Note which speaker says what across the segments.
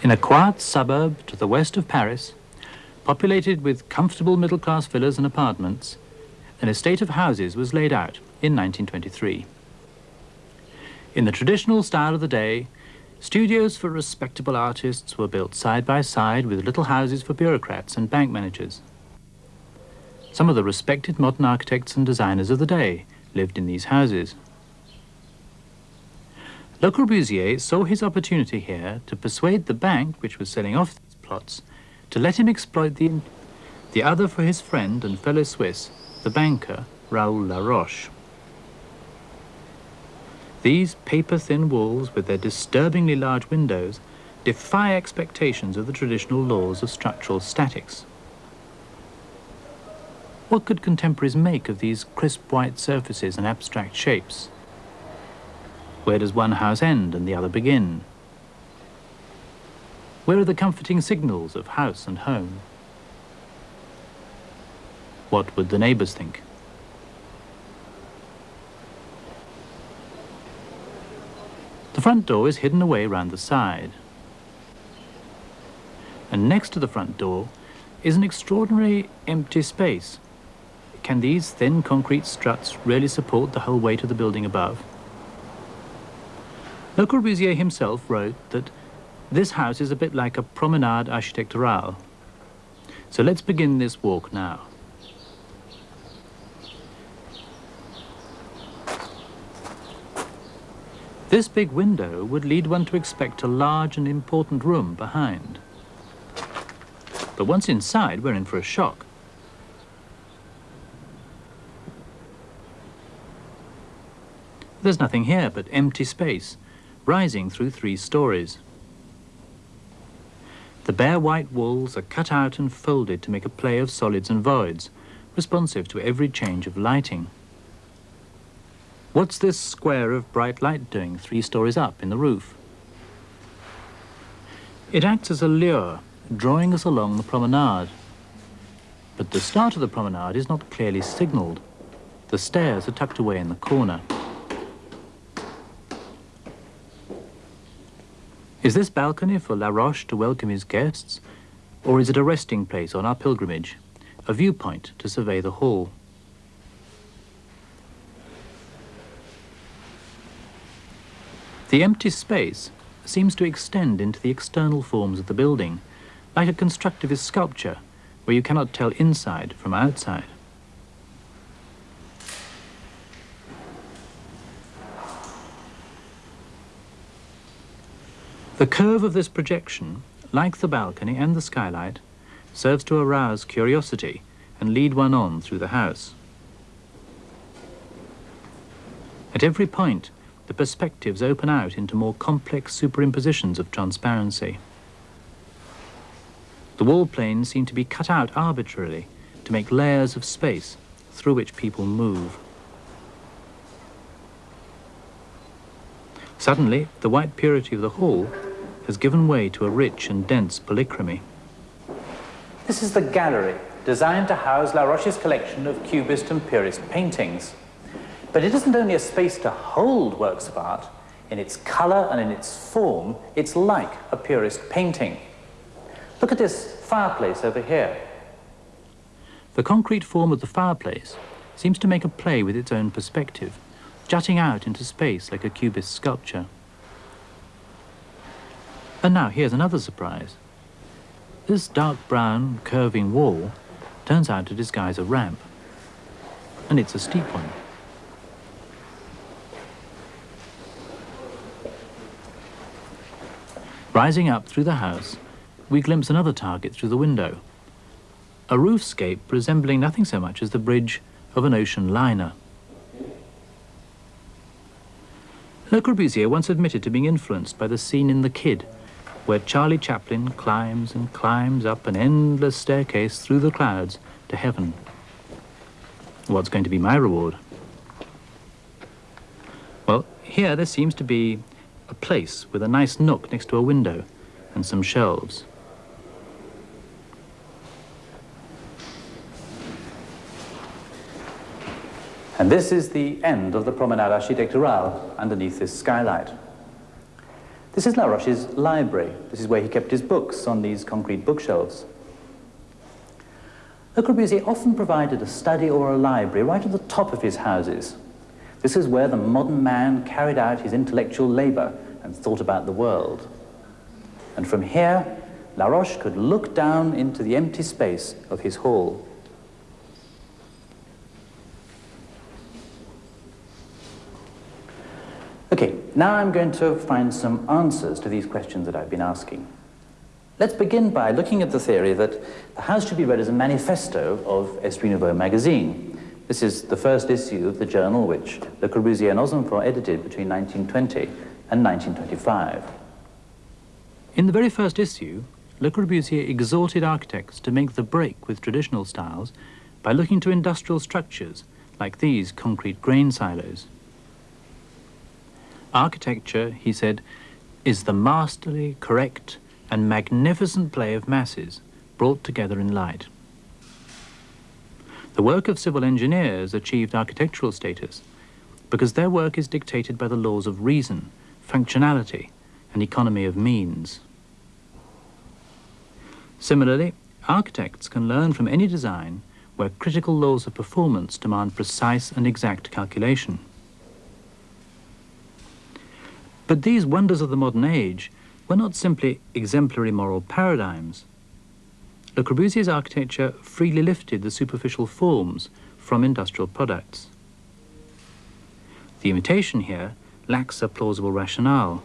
Speaker 1: In a quiet suburb to the west of Paris, populated with comfortable middle-class villas and apartments, an estate of houses was laid out in 1923. In the traditional style of the day, studios for respectable artists were built side by side with little houses for bureaucrats and bank managers. Some of the respected modern architects and designers of the day lived in these houses. Le Corbusier saw his opportunity here to persuade the bank, which was selling off these plots, to let him exploit the, the other for his friend and fellow Swiss, the banker Raoul Laroche. These paper-thin walls, with their disturbingly large windows, defy expectations of the traditional laws of structural statics. What could contemporaries make of these crisp white surfaces and abstract shapes? Where does one house end and the other begin? Where are the comforting signals of house and home? What would the neighbours think? The front door is hidden away round the side. And next to the front door is an extraordinary empty space. Can these thin concrete struts really support the whole weight of the building above? Le Corbusier himself wrote that this house is a bit like a promenade architecturale. So let's begin this walk now. This big window would lead one to expect a large and important room behind. But once inside, we're in for a shock. There's nothing here but empty space, rising through three stories. The bare white walls are cut out and folded to make a play of solids and voids, responsive to every change of lighting. What's this square of bright light doing three stories up in the roof? It acts as a lure, drawing us along the promenade. But the start of the promenade is not clearly signalled. The stairs are tucked away in the corner. Is this balcony for Laroche to welcome his guests, or is it a resting place on our pilgrimage, a viewpoint to survey the hall? The empty space seems to extend into the external forms of the building, like a constructivist sculpture where you cannot tell inside from outside. The curve of this projection, like the balcony and the skylight, serves to arouse curiosity and lead one on through the house. At every point, the perspectives open out into more complex superimpositions of transparency. The wall planes seem to be cut out arbitrarily to make layers of space through which people move. Suddenly, the white purity of the hall has given way to a rich and dense polychromy.
Speaker 2: This is the gallery, designed to house La Roche's collection of Cubist and Purist paintings. But it isn't only a space to hold works of art, in its colour and in its form, it's like a Purist painting. Look at this fireplace over here.
Speaker 1: The concrete form of the fireplace seems to make a play with its own perspective, jutting out into space like a cubist sculpture. And now here's another surprise. This dark brown curving wall turns out to disguise a ramp. And it's a steep one. Rising up through the house, we glimpse another target through the window. A roofscape resembling nothing so much as the bridge of an ocean liner. Le Corbusier once admitted to being influenced by the scene in The Kid, where Charlie Chaplin climbs and climbs up an endless staircase through the clouds to heaven. What's going to be my reward? Well, here there seems to be a place with a nice nook next to a window and some shelves.
Speaker 2: And this is the end of the Promenade Architecturale underneath this skylight. This is Laroche's library. This is where he kept his books on these concrete bookshelves. Le Corbusier often provided a study or a library right at the top of his houses. This is where the modern man carried out his intellectual labor and thought about the world. And from here, Laroche could look down into the empty space of his hall. Now I'm going to find some answers to these questions that I've been asking. Let's begin by looking at the theory that the house should be read as a manifesto of Esprit Nouveau magazine. This is the first issue of the journal which Le Corbusier and Ozenfant edited between 1920 and 1925.
Speaker 1: In the very first issue, Le Corbusier exhorted architects to make the break with traditional styles by looking to industrial structures like these concrete grain silos. Architecture, he said, is the masterly, correct, and magnificent play of masses brought together in light. The work of civil engineers achieved architectural status because their work is dictated by the laws of reason, functionality, and economy of means. Similarly, architects can learn from any design where critical laws of performance demand precise and exact calculation. But these wonders of the modern age were not simply exemplary moral paradigms. Le Corbusier's architecture freely lifted the superficial forms from industrial products. The imitation here lacks a plausible rationale,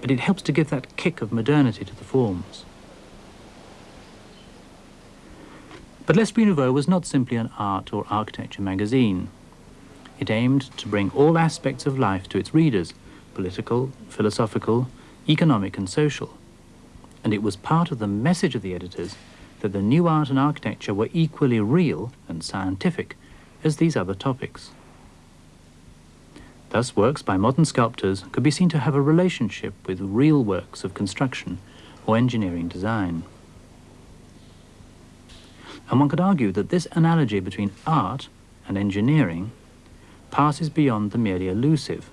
Speaker 1: but it helps to give that kick of modernity to the forms. But L'Esprit Nouveau was not simply an art or architecture magazine. It aimed to bring all aspects of life to its readers, political, philosophical, economic and social. And it was part of the message of the editors that the new art and architecture were equally real and scientific as these other topics. Thus, works by modern sculptors could be seen to have a relationship with real works of construction or engineering design. And one could argue that this analogy between art and engineering passes beyond the merely elusive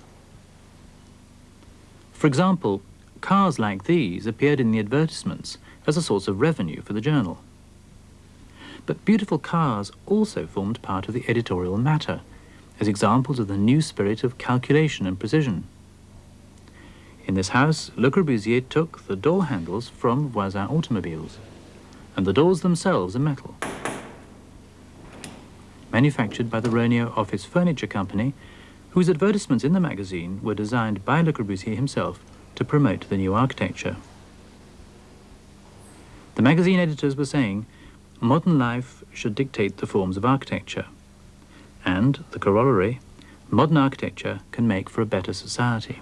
Speaker 1: for example, cars like these appeared in the advertisements as a source of revenue for the journal. But beautiful cars also formed part of the editorial matter, as examples of the new spirit of calculation and precision. In this house, Le Corbusier took the door handles from Voisin automobiles, and the doors themselves are metal. Manufactured by the Roneo Office Furniture Company, whose advertisements in the magazine were designed by Le Corbusier himself to promote the new architecture. The magazine editors were saying, modern life should dictate the forms of architecture, and, the corollary, modern architecture can make for a better society.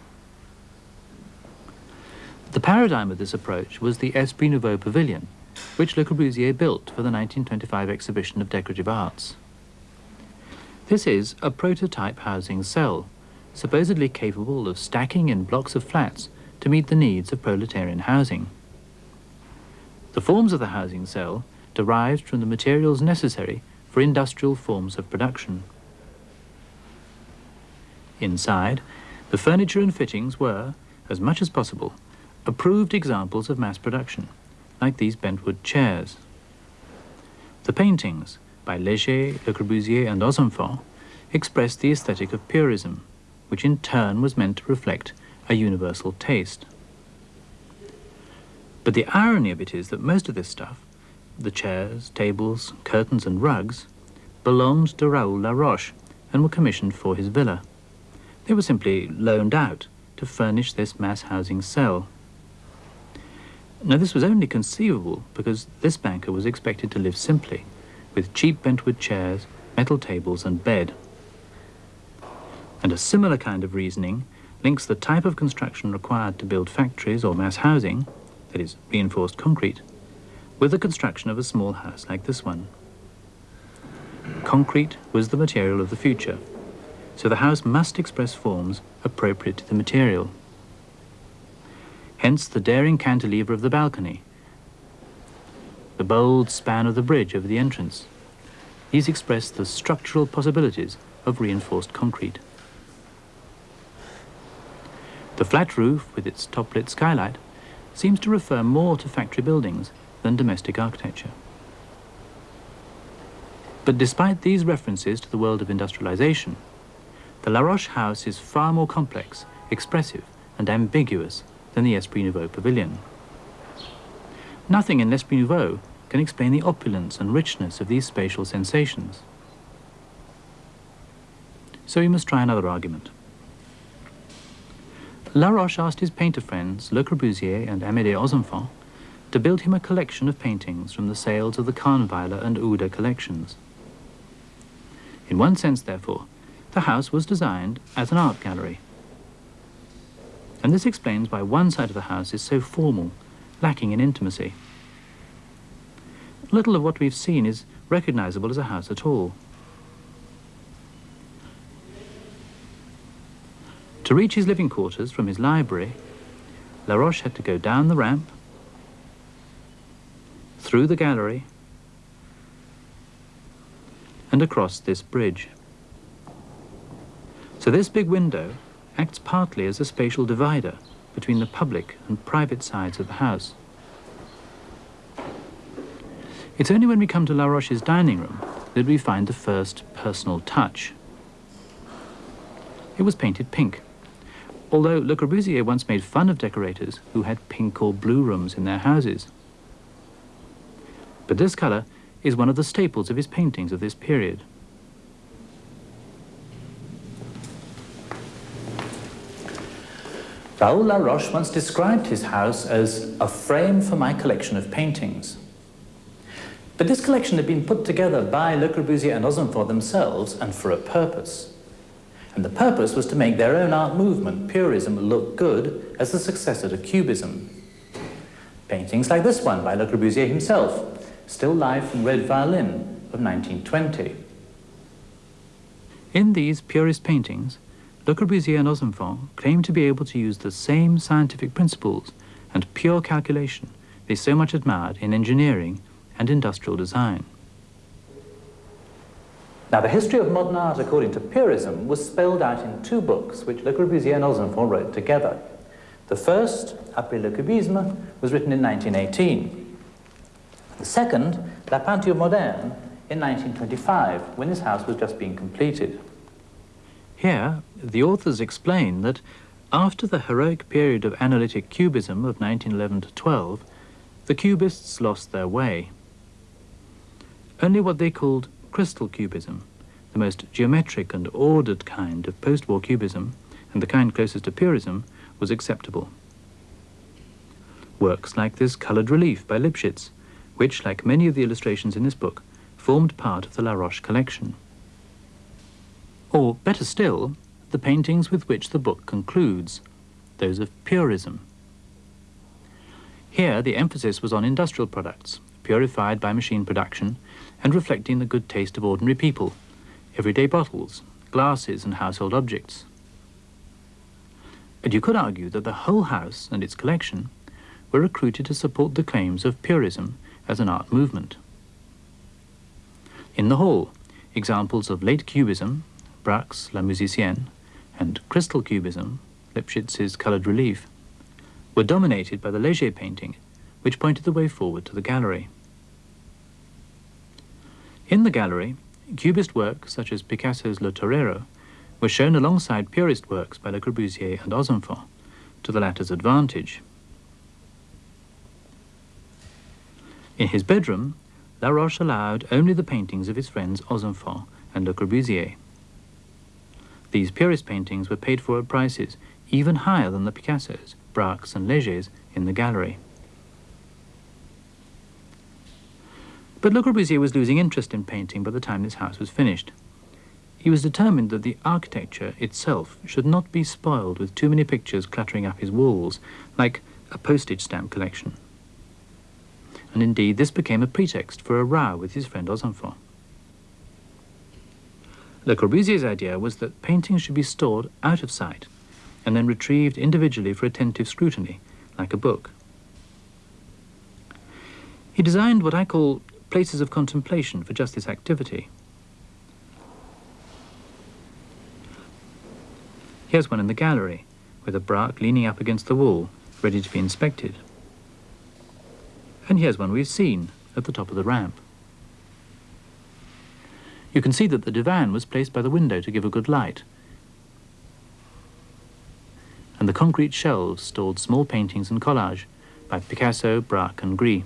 Speaker 1: The paradigm of this approach was the Esprit Nouveau Pavilion, which Le Corbusier built for the 1925 exhibition of decorative arts. This is a prototype housing cell, supposedly capable of stacking in blocks of flats to meet the needs of proletarian housing. The forms of the housing cell derived from the materials necessary for industrial forms of production. Inside, the furniture and fittings were, as much as possible, approved examples of mass production, like these bentwood chairs. The paintings, by Léger, Le Corbusier, and Ozenfant, expressed the aesthetic of purism, which in turn was meant to reflect a universal taste. But the irony of it is that most of this stuff, the chairs, tables, curtains, and rugs, belonged to Raoul Laroche and were commissioned for his villa. They were simply loaned out to furnish this mass housing cell. Now, this was only conceivable because this banker was expected to live simply with cheap bentwood chairs, metal tables and bed. And a similar kind of reasoning links the type of construction required to build factories or mass housing, that is, reinforced concrete, with the construction of a small house like this one. Concrete was the material of the future, so the house must express forms appropriate to the material. Hence the daring cantilever of the balcony, the bold span of the bridge over the entrance. These express the structural possibilities of reinforced concrete. The flat roof with its top-lit skylight seems to refer more to factory buildings than domestic architecture. But despite these references to the world of industrialization, the La Roche house is far more complex, expressive and ambiguous than the Esprit Nouveau pavilion. Nothing in L'Esprit Nouveau can explain the opulence and richness of these spatial sensations. So we must try another argument. La Roche asked his painter friends Le Corbusier and Amédée Ozenfant to build him a collection of paintings from the sales of the Kahnweiler and Uhde collections. In one sense, therefore, the house was designed as an art gallery. And this explains why one side of the house is so formal, lacking in intimacy. Little of what we've seen is recognizable as a house at all. To reach his living quarters from his library, La Roche had to go down the ramp, through the gallery, and across this bridge. So this big window acts partly as a spatial divider between the public and private sides of the house. It's only when we come to La Roche's dining room that we find the first personal touch. It was painted pink although Le Corbusier once made fun of decorators who had pink or blue rooms in their houses. But this colour is one of the staples of his paintings of this period.
Speaker 2: Raoul Laroche once described his house as a frame for my collection of paintings. But this collection had been put together by Le Corbusier and Ozenfant themselves and for a purpose. And the purpose was to make their own art movement, Purism, look good as the successor to Cubism. Paintings like this one by Le Corbusier himself, still Life from Red Violin of 1920.
Speaker 1: In these Purist paintings, Le Corbusier and Ozenfant claim to be able to use the same scientific principles and pure calculation they so much admired in engineering and industrial design.
Speaker 2: Now, the history of modern art, according to Purism, was spelled out in two books which Le Corbusier and Ozenfant wrote together. The first, Après le Cubisme, was written in 1918. The second, La Peinture Moderne, in 1925, when this house was just being completed.
Speaker 1: Here, the authors explain that after the heroic period of analytic cubism of 1911 to 12, the cubists lost their way. Only what they called crystal cubism, the most geometric and ordered kind of post-war cubism, and the kind closest to purism, was acceptable. Works like this coloured relief by Lipchitz, which, like many of the illustrations in this book, formed part of the La Roche collection. Or, better still, the paintings with which the book concludes, those of purism. Here the emphasis was on industrial products, purified by machine production and reflecting the good taste of ordinary people, everyday bottles, glasses and household objects. And you could argue that the whole house and its collection were recruited to support the claims of purism as an art movement. In the hall, examples of late cubism, Braque's La Musicienne, and crystal cubism, Lipchitz's coloured relief, were dominated by the Léger painting, which pointed the way forward to the gallery. In the gallery, Cubist works such as Picasso's Le Torero, was shown alongside Purist works by Le Corbusier and Ozenfant, to the latter's advantage. In his bedroom, La Roche allowed only the paintings of his friends Ozenfant and Le Corbusier. These Purist paintings were paid for at prices even higher than the Picassos, Braque's and Léger's in the gallery. But Le Corbusier was losing interest in painting by the time this house was finished. He was determined that the architecture itself should not be spoiled with too many pictures cluttering up his walls, like a postage stamp collection. And indeed, this became a pretext for a row with his friend Ozenfant. Le Corbusier's idea was that paintings should be stored out of sight and then retrieved individually for attentive scrutiny, like a book. He designed what I call places of contemplation for just this activity. Here's one in the gallery, with a Braque leaning up against the wall, ready to be inspected. And here's one we've seen at the top of the ramp. You can see that the divan was placed by the window to give a good light. And the concrete shelves stored small paintings and collage by Picasso, Braque and Gris.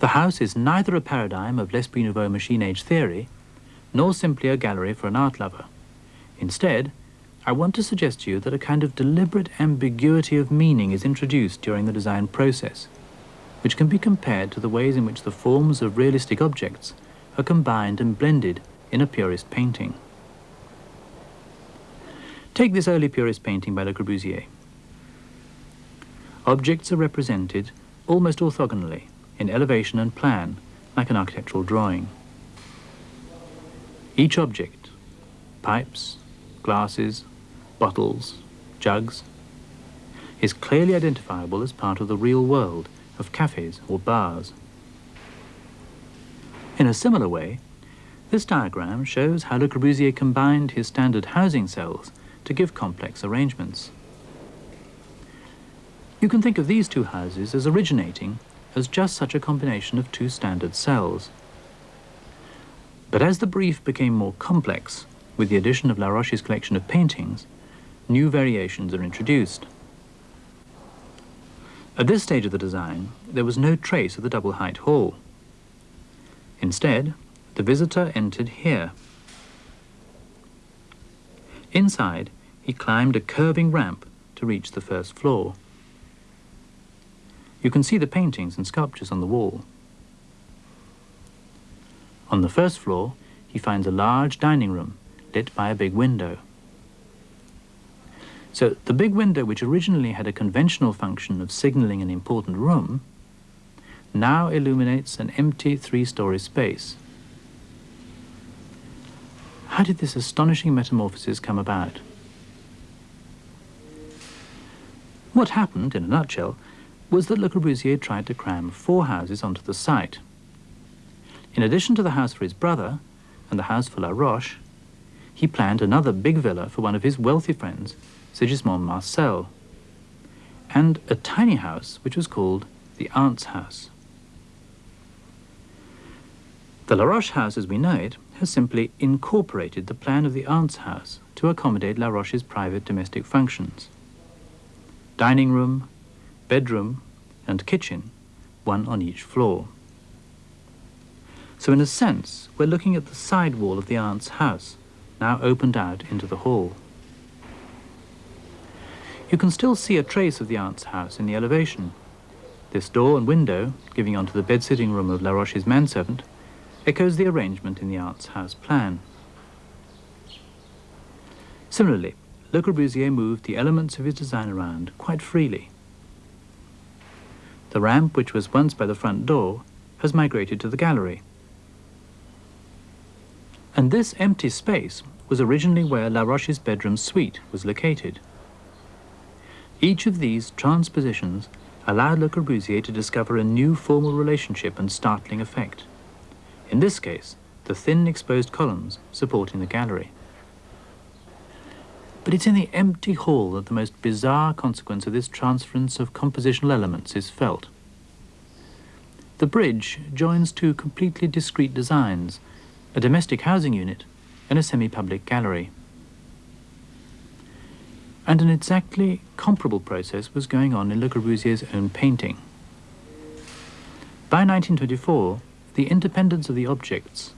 Speaker 1: The house is neither a paradigm of L'Esprit Nouveau machine age theory, nor simply a gallery for an art lover. Instead, I want to suggest to you that a kind of deliberate ambiguity of meaning is introduced during the design process, which can be compared to the ways in which the forms of realistic objects are combined and blended in a purist painting. Take this early purist painting by Le Corbusier. Objects are represented almost orthogonally in elevation and plan, like an architectural drawing. Each object, pipes, glasses, bottles, jugs, is clearly identifiable as part of the real world of cafes or bars. In a similar way, this diagram shows how Le Corbusier combined his standard housing cells to give complex arrangements. You can think of these two houses as originating as just such a combination of two standard cells. But as the brief became more complex, with the addition of Laroche's collection of paintings, new variations are introduced. At this stage of the design, there was no trace of the double-height hall. Instead, the visitor entered here. Inside, he climbed a curving ramp to reach the first floor. You can see the paintings and sculptures on the wall. On the first floor, he finds a large dining room lit by a big window. So the big window, which originally had a conventional function of signaling an important room, now illuminates an empty three-story space. How did this astonishing metamorphosis come about? What happened, in a nutshell, was that Le Corbusier tried to cram four houses onto the site. In addition to the house for his brother and the house for Laroche, he planned another big villa for one of his wealthy friends, Sigismond Marcel, and a tiny house which was called the Aunt's House. The Laroche house as we know it has simply incorporated the plan of the Aunt's house to accommodate Laroche's private domestic functions. Dining room, bedroom and kitchen, one on each floor. So in a sense, we're looking at the side wall of the aunt's house, now opened out into the hall. You can still see a trace of the aunt's house in the elevation. This door and window, giving onto the bed-sitting room of Laroche's manservant, echoes the arrangement in the aunt's house plan. Similarly, Le Corbusier moved the elements of his design around quite freely. The ramp, which was once by the front door, has migrated to the gallery. And this empty space was originally where Laroche's bedroom suite was located. Each of these transpositions allowed Le Corbusier to discover a new formal relationship and startling effect. In this case, the thin exposed columns supporting the gallery. But it's in the empty hall that the most bizarre consequence of this transference of compositional elements is felt. The bridge joins two completely discrete designs, a domestic housing unit and a semi-public gallery. And an exactly comparable process was going on in Le Corbusier's own painting. By 1924, the independence of the objects,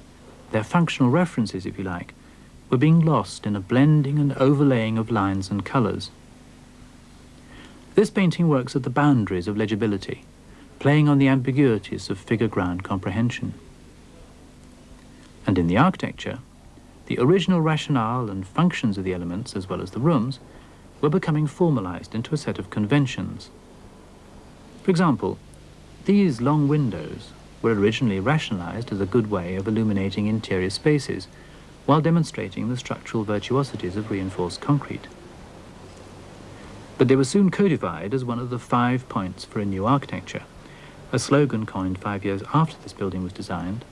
Speaker 1: their functional references, if you like, were being lost in a blending and overlaying of lines and colours. This painting works at the boundaries of legibility, playing on the ambiguities of figure-ground comprehension. And in the architecture, the original rationale and functions of the elements, as well as the rooms, were becoming formalized into a set of conventions. For example, these long windows were originally rationalized as a good way of illuminating interior spaces while demonstrating the structural virtuosities of reinforced concrete. But they were soon codified as one of the five points for a new architecture, a slogan coined five years after this building was designed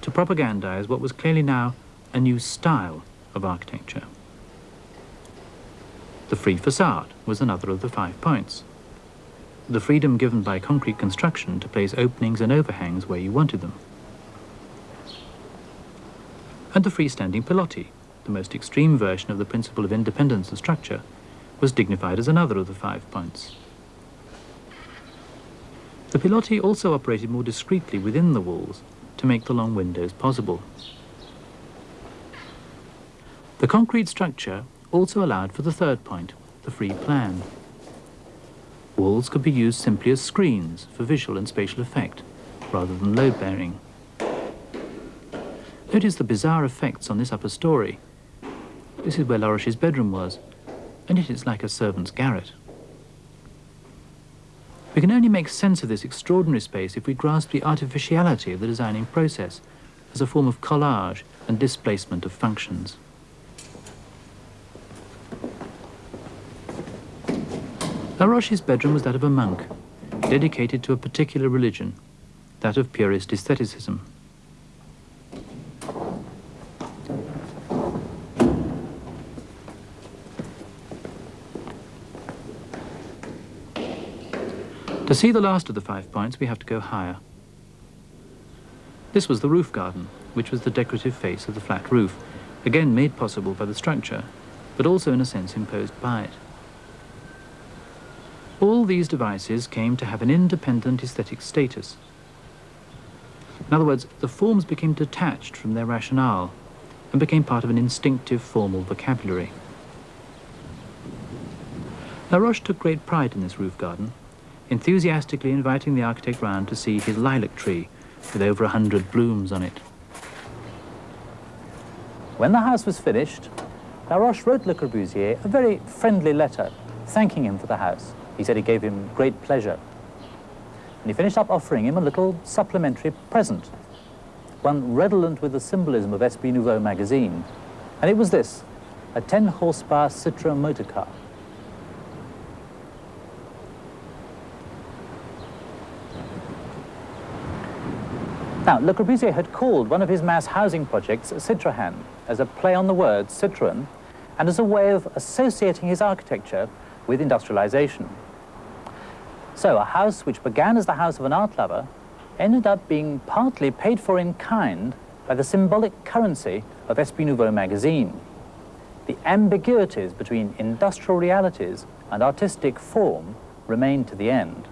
Speaker 1: to propagandize what was clearly now a new style of architecture. The free facade was another of the five points. The freedom given by concrete construction to place openings and overhangs where you wanted them. And the freestanding pilotis, the most extreme version of the principle of independence of structure, was dignified as another of the five points. The pilotis also operated more discreetly within the walls to make the long windows possible. The concrete structure also allowed for the third point, the free plan. Walls could be used simply as screens for visual and spatial effect, rather than load-bearing. Notice the bizarre effects on this upper story. This is where Laroche's bedroom was, and yet it's like a servant's garret. We can only make sense of this extraordinary space if we grasp the artificiality of the designing process as a form of collage and displacement of functions. Laroche's bedroom was that of a monk, dedicated to a particular religion, that of purist aestheticism. To see the last of the five points, we have to go higher. This was the roof garden, which was the decorative face of the flat roof, again made possible by the structure, but also in a sense imposed by it. All these devices came to have an independent aesthetic status. In other words, the forms became detached from their rationale and became part of an instinctive formal vocabulary. Laroche took great pride in this roof garden enthusiastically inviting the architect round to see his lilac tree with over a hundred blooms on it.
Speaker 2: When the house was finished, Laroche wrote Le Corbusier a very friendly letter thanking him for the house. He said it gave him great pleasure. And he finished up offering him a little supplementary present, one redolent with the symbolism of Esprit Nouveau magazine. And it was this, a 10 horsepower Citroën motor car. Now, Le Corbusier had called one of his mass housing projects Citrohan as a play on the word Citroën and as a way of associating his architecture with industrialization. So a house which began as the house of an art lover ended up being partly paid for in kind by the symbolic currency of Esprit Nouveau magazine. The ambiguities between industrial realities and artistic form remained to the end.